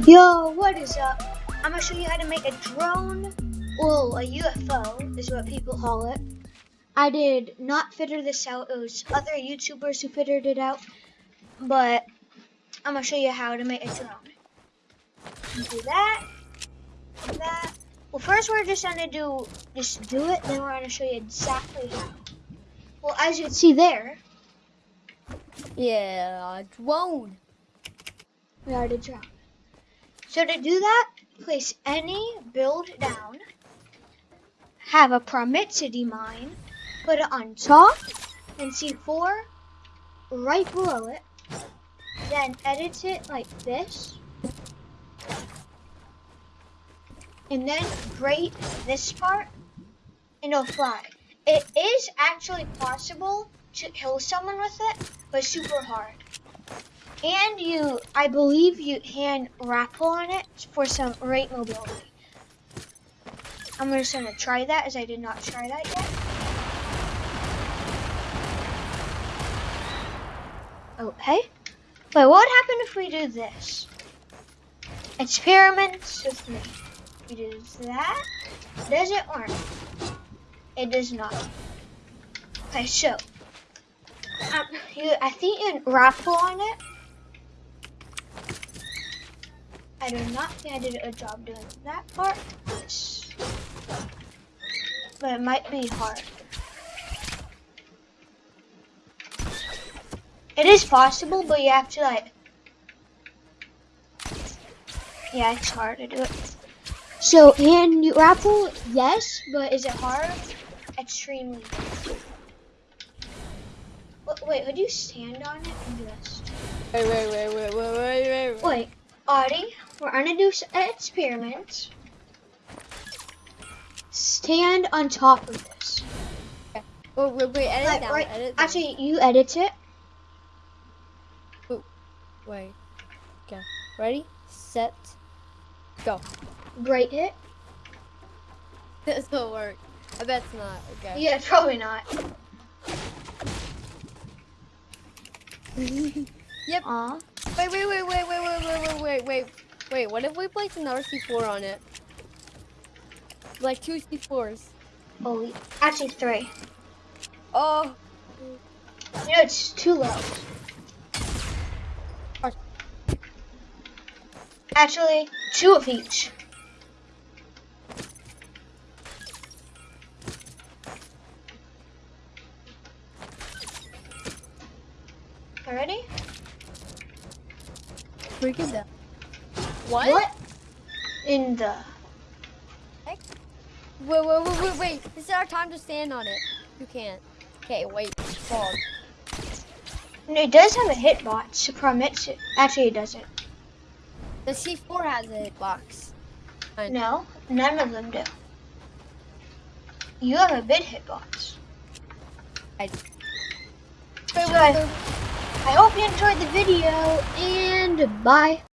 Yo, what is up? I'm gonna show you how to make a drone. Well, a UFO is what people call it. I did not figure this out. It was other YouTubers who figured it out. But I'm gonna show you how to make a drone. Do that. Do that. Well, first we're just gonna do just do it. Then we're gonna show you exactly how. Well, as you can see there, Yeah, a drone. we already drowned. So to do that, place any build down, have a Proximity mine, put it on top, and C4 right below it. Then edit it like this. And then grate this part, and it'll fly. It is actually possible to kill someone with it, but super hard. And you, I believe you can rappel on it for some rate mobility. I'm just gonna try that as I did not try that yet. Okay. But what would happen if we do this? Experiments with me. We do that. Does it work? It does not. Okay, so um, you, I think you rappel on it. I do not think I did a job doing that part. But it might be hard. It is possible, but you have to like. Yeah, it's hard to do it. So, and you rappel, yes, but is it hard? Extremely. Wait, wait, would you stand on it and just? Wait, wait, wait, wait, wait, wait, wait. Wait, Audie, we're gonna do an experiment. Stand on top of this. Wait, oh, wait, wait, edit Like, down, right, edit down. actually, you edit it. Ooh, Wait. Okay. Ready? Set. Go. Great hit. This will work. I bet it's not. Okay. Yeah, probably not. Yep. Aw. Wait, wait, wait, wait, wait, wait, wait, wait, wait, wait. What if we place another C4 on it? Like two C4s. Oh, actually three. Oh. You know, it's too low. Actually, two of each. Already? Freaking down. In the Wait, wait, wait, wait, wait. This is our time to stand on it. You can't. Okay, wait. Fall. No, it does have a hitbox. It. Actually, it doesn't. The C4 has a hitbox. No, none of them do. You have a big hitbox. I- So, I hope you enjoyed the video, and bye.